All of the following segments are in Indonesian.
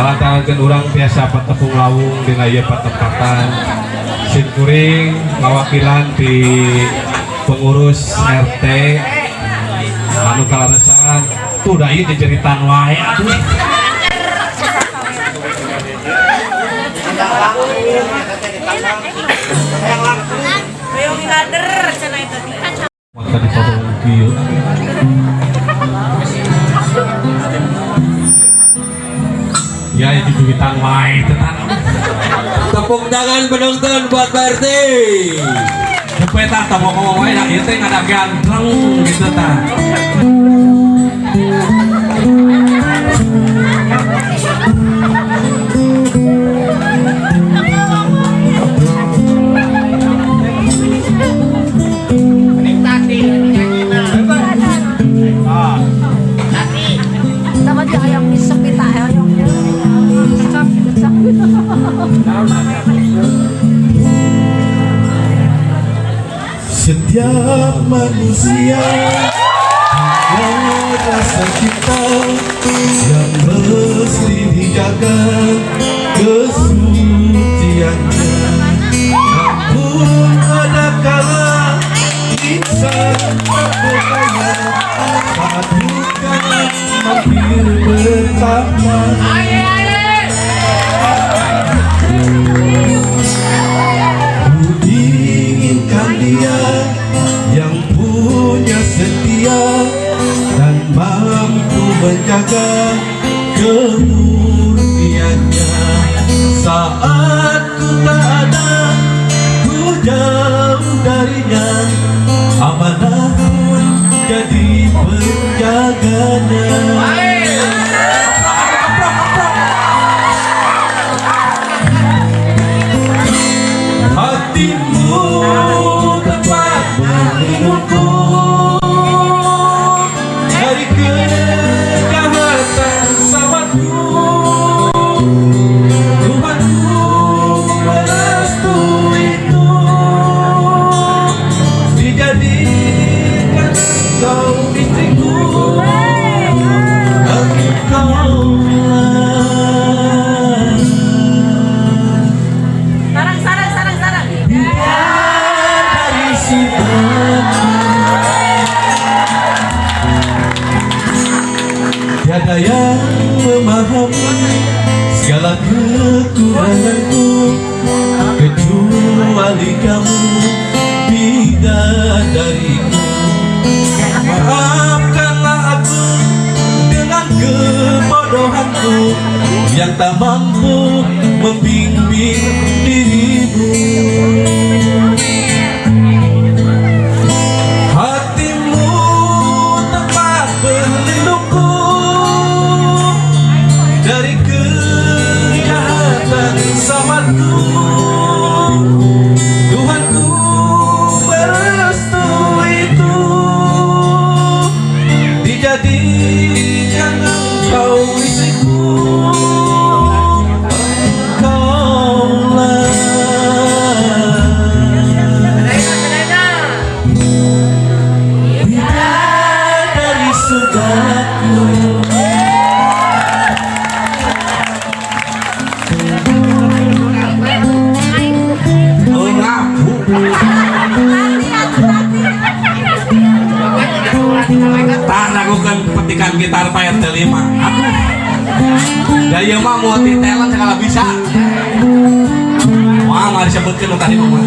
ngalantaran orang biasa petepung lawung di ieu patempatan. Sin kuring mawakilan di pengurus RT anu kalaresan tuh da ieu dijeritan wae atuh. Kieu itu wae tenan Tepuk tangan penonton buat Pak RT. Cepet tah mau ngomong wae ieu teh ngada ganteng gitu tah. Setiap manusia punya rasa cinta yang mesti dijaga kesuciannya. Namun ada kala insan berdaya saat duka mampir pertama. Menjaga kemurniannya. Saat ku tak ada ku jauh darinya. Amanah bebe. Yang tak mampu membimbing dirimu. Hatimu tempat berlindungku Dari kejahatan sahabatku Lakukan petikan gitar Pak RT 5. Aduh. Daya mah multi talent segala bisa. Wah, nggak disebutkan tadi mah.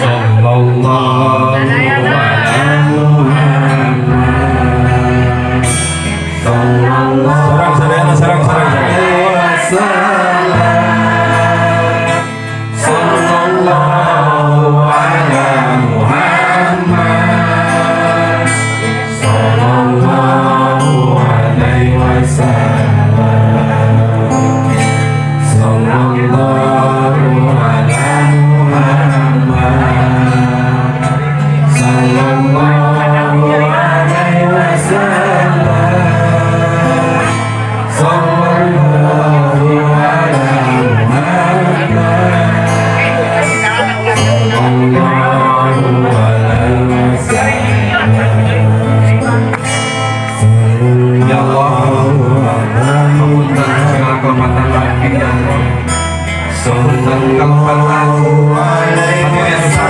Sallallahu Tampa my Alto.